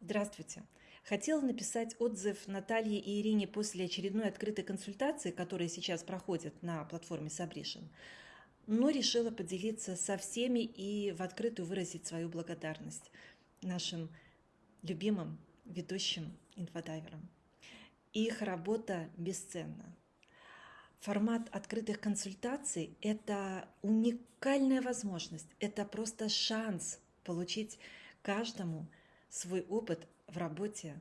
Здравствуйте. Хотела написать отзыв Наталье и Ирине после очередной открытой консультации, которая сейчас проходит на платформе Сабришин, но решила поделиться со всеми и в открытую выразить свою благодарность нашим любимым ведущим инфодайверам. Их работа бесценна. Формат открытых консультаций – это уникальная возможность, это просто шанс получить каждому – свой опыт в работе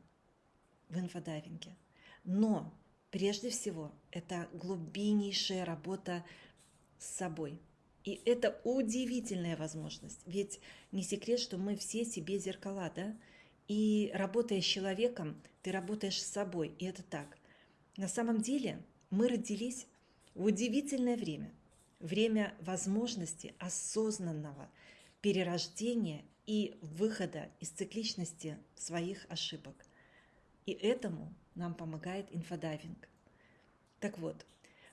в инфодайвинге. Но прежде всего это глубиннейшая работа с собой. И это удивительная возможность, ведь не секрет, что мы все себе зеркала, да? И работая с человеком, ты работаешь с собой, и это так. На самом деле мы родились в удивительное время, время возможности осознанного перерождения и выхода из цикличности своих ошибок. И этому нам помогает инфодайвинг. Так вот,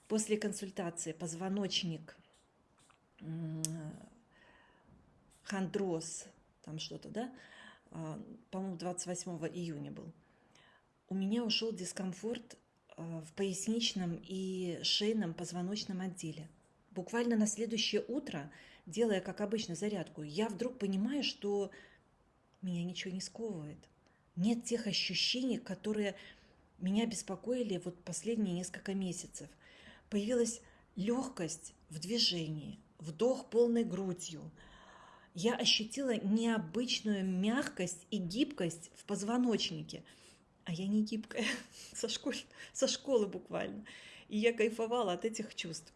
после консультации позвоночник, хондроз, там что-то, да, а, по-моему, 28 июня был, у меня ушел дискомфорт а, в поясничном и шейном позвоночном отделе. Буквально на следующее утро – делая, как обычно, зарядку, я вдруг понимаю, что меня ничего не сковывает. Нет тех ощущений, которые меня беспокоили вот последние несколько месяцев. Появилась легкость в движении, вдох полной грудью. Я ощутила необычную мягкость и гибкость в позвоночнике. А я не гибкая, со, школы, со школы буквально. И я кайфовала от этих чувств.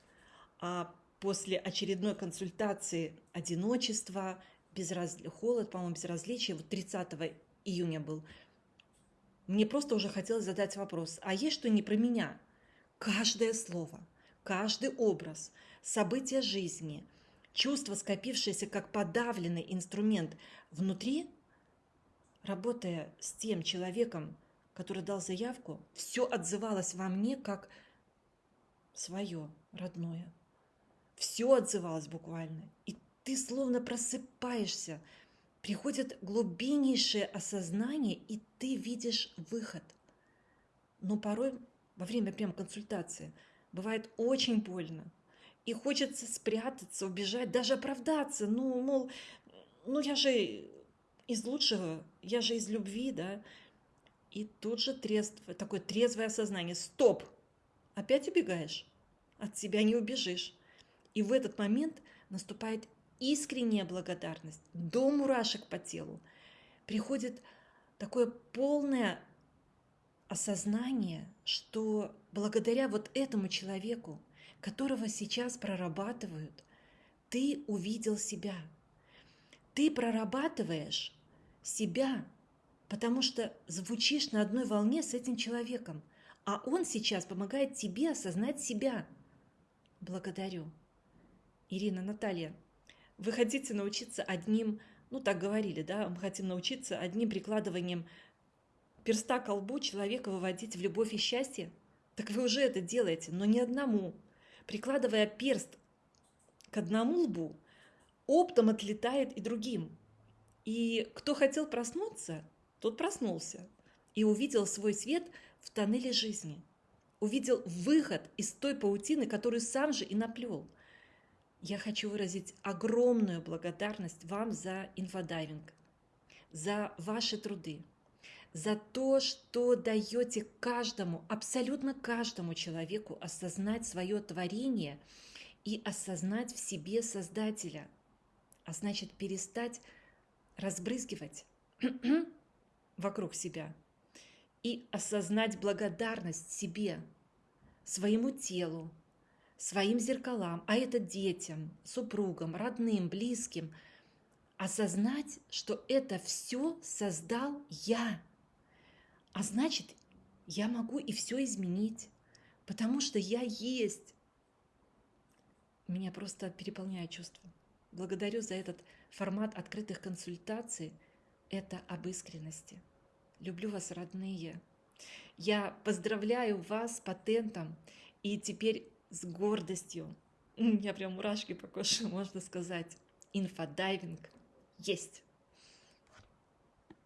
А после очередной консультации одиночество, безраз... холод, по-моему, безразличие, вот 30 июня был, мне просто уже хотелось задать вопрос, а есть что не про меня? Каждое слово, каждый образ, события жизни, чувство, скопившееся как подавленный инструмент внутри, работая с тем человеком, который дал заявку, все отзывалось во мне как свое, родное все отзывалось буквально. И ты словно просыпаешься, приходит глубиннейшее осознание, и ты видишь выход. Но порой во время прям консультации бывает очень больно. И хочется спрятаться, убежать, даже оправдаться. Ну, мол, ну я же из лучшего, я же из любви, да. И тут же трезв, такое трезвое осознание. Стоп! Опять убегаешь? От себя не убежишь. И в этот момент наступает искренняя благодарность до мурашек по телу. Приходит такое полное осознание, что благодаря вот этому человеку, которого сейчас прорабатывают, ты увидел себя. Ты прорабатываешь себя, потому что звучишь на одной волне с этим человеком, а он сейчас помогает тебе осознать себя. Благодарю. Ирина, Наталья, вы хотите научиться одним, ну так говорили, да, мы хотим научиться одним прикладыванием перста к лбу человека выводить в любовь и счастье? Так вы уже это делаете, но не одному. Прикладывая перст к одному лбу, оптом отлетает и другим. И кто хотел проснуться, тот проснулся и увидел свой свет в тоннеле жизни. Увидел выход из той паутины, которую сам же и наплел – я хочу выразить огромную благодарность вам за инфодайвинг, за ваши труды, за то, что даете каждому, абсолютно каждому человеку осознать свое творение и осознать в себе Создателя, а значит перестать разбрызгивать вокруг себя и осознать благодарность себе, своему телу, своим зеркалам, а это детям, супругам, родным, близким, осознать, что это все создал я. А значит, я могу и все изменить, потому что я есть. Меня просто переполняет чувство. Благодарю за этот формат открытых консультаций. Это об искренности. Люблю вас, родные. Я поздравляю вас с патентом. И теперь с гордостью. Меня прям мурашки по коже, можно сказать. Инфодайвинг есть.